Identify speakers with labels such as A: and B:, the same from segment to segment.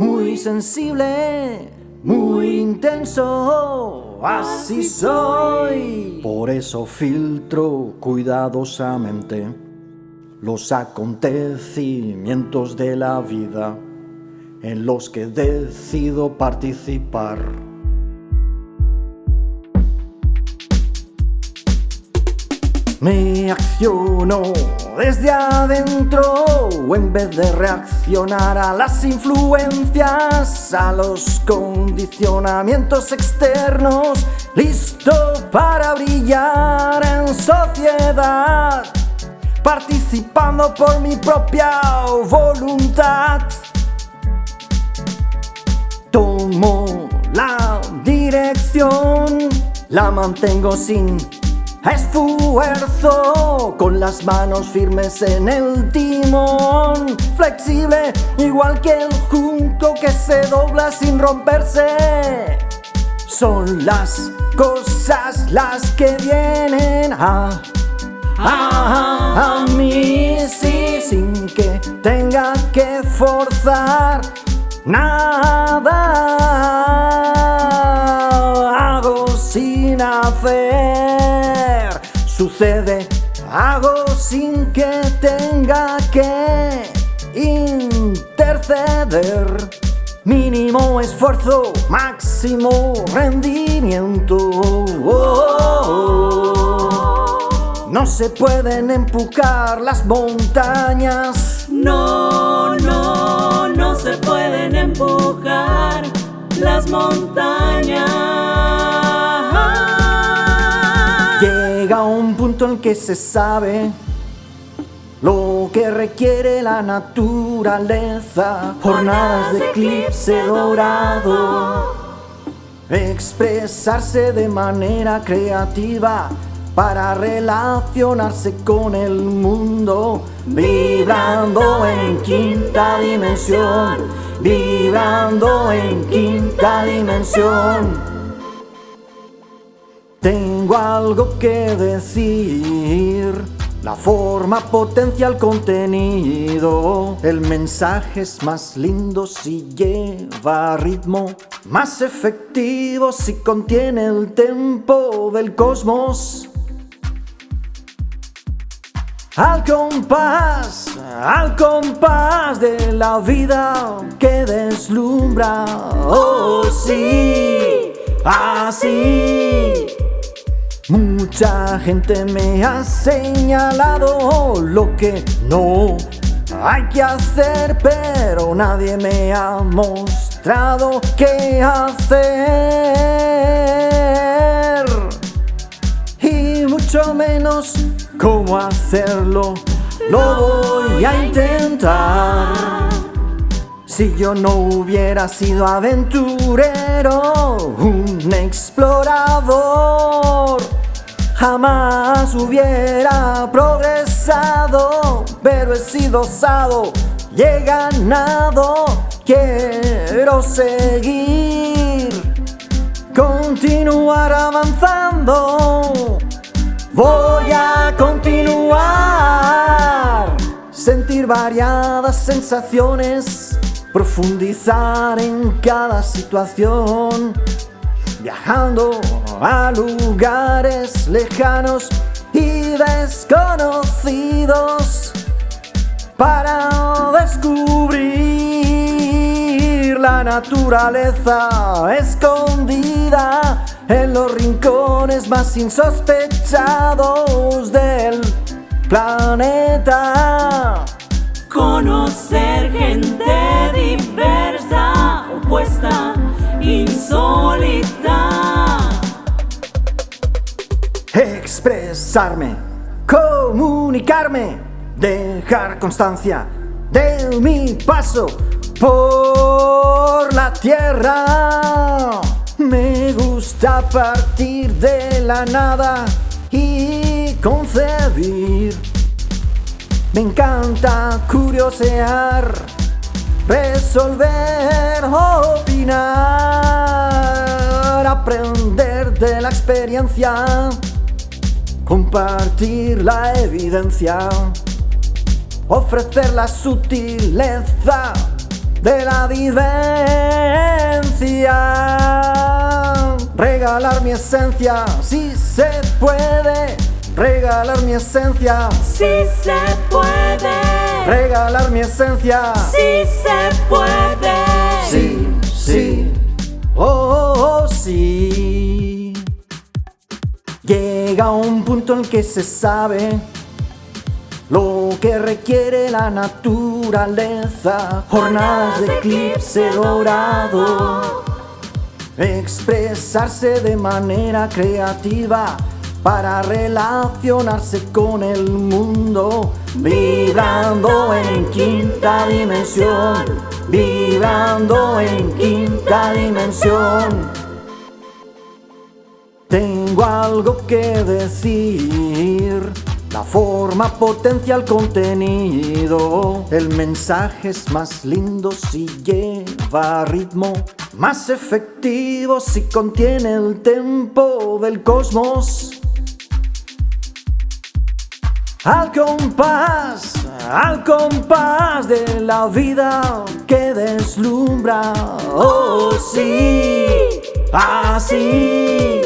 A: muy sensible, muy intenso, así soy. Por eso filtro cuidadosamente los acontecimientos de la vida en los que decido participar. Me acciono desde adentro en vez de reaccionar a las influencias, a los condicionamientos externos, listo para brillar en sociedad, participando por mi propia voluntad. Tomo la dirección, la mantengo sin Esfuerzo las manos firmes en el timón Flexible igual que el junco que se dobla sin romperse. Son las cosas las que vienen a, a, a mí sí, Sin que tenga que forzar nada. Hago sin hacer. Sucede, hago sin que tenga que interceder. Mínimo esfuerzo, máximo rendimiento. No se pueden empujar las montañas.
B: No, no, no se pueden empujar las montañas.
A: Que se sabe lo que requiere la naturaleza, jornadas de eclipse dorado, expresarse de manera creativa para relacionarse con el mundo, vibrando en quinta dimensión, vibrando en quinta dimensión. Algo que decir. La forma potencia el contenido. El mensaje es más lindo si lleva ritmo. Más efectivo si contiene el tempo del cosmos. Al compás, al compás de la vida que deslumbra. Oh sí, así. Mucha gente me ha señalado lo que no hay que hacer, pero nadie me ha mostrado qué hacer. Y mucho menos cómo hacerlo, lo voy a intentar. Si yo no hubiera sido aventurero, un explorador, Jamás hubiera progresado, pero he sido osado y he ganado. Quiero seguir, continuar avanzando. Voy a continuar, sentir variadas sensaciones, profundizar en cada situación viajando a lugares lejanos y desconocidos para descubrir la naturaleza escondida en los rincones más insospechados del planeta.
B: Conocer gente diversa, opuesta, insólita
A: expresarme, comunicarme, dejar constancia de mi paso por la tierra. Me gusta partir de la nada y concebir. Me encanta curiosear, resolver, opinar, aprender de la experiencia Compartir la evidencia, ofrecer la sutileza de la vivencia. Regalar mi esencia, si se puede. Regalar mi esencia,
B: Si se puede.
A: regalar mi esencia.
B: Si se puede.
A: Llega un punto en que se sabe lo que requiere la naturaleza. Jornadas de eclipse dorado. Expresarse de manera creativa para relacionarse con el mundo, vibrando en quinta dimensión, vibrando en quinta dimensión. Tengo algo que decir. La forma potencia el contenido. El mensaje es más lindo si lleva ritmo. Más efectivo si contiene el tempo del cosmos. Al compás, al compás de la vida que deslumbra. Oh, sí, así.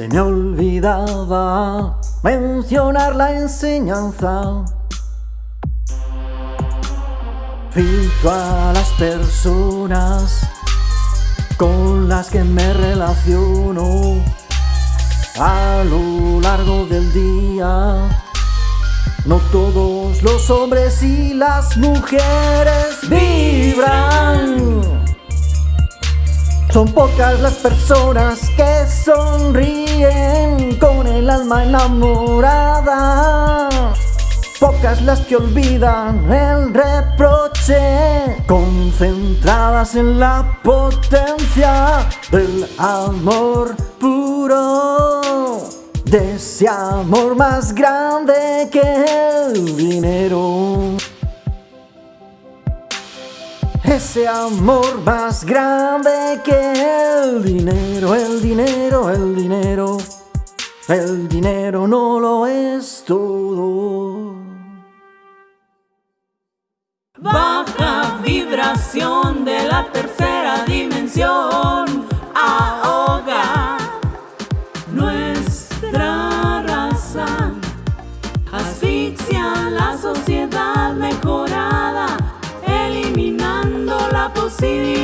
A: Se me olvidaba mencionar la enseñanza. Filtro a las personas con las que me relaciono a lo largo del día. No todos los hombres y las mujeres vibran. Son pocas las personas que sonríen con el alma enamorada. Pocas las que olvidan el reproche, concentradas en la potencia del amor puro. De ese amor más grande que el dinero. Ese amor más grande que el dinero, el dinero, el dinero. El dinero no lo es todo.
B: Baja vibración de la tercera dimensión ahoga nuestra raza. Asfixia la sociedad mejorada, eliminando la posibilidad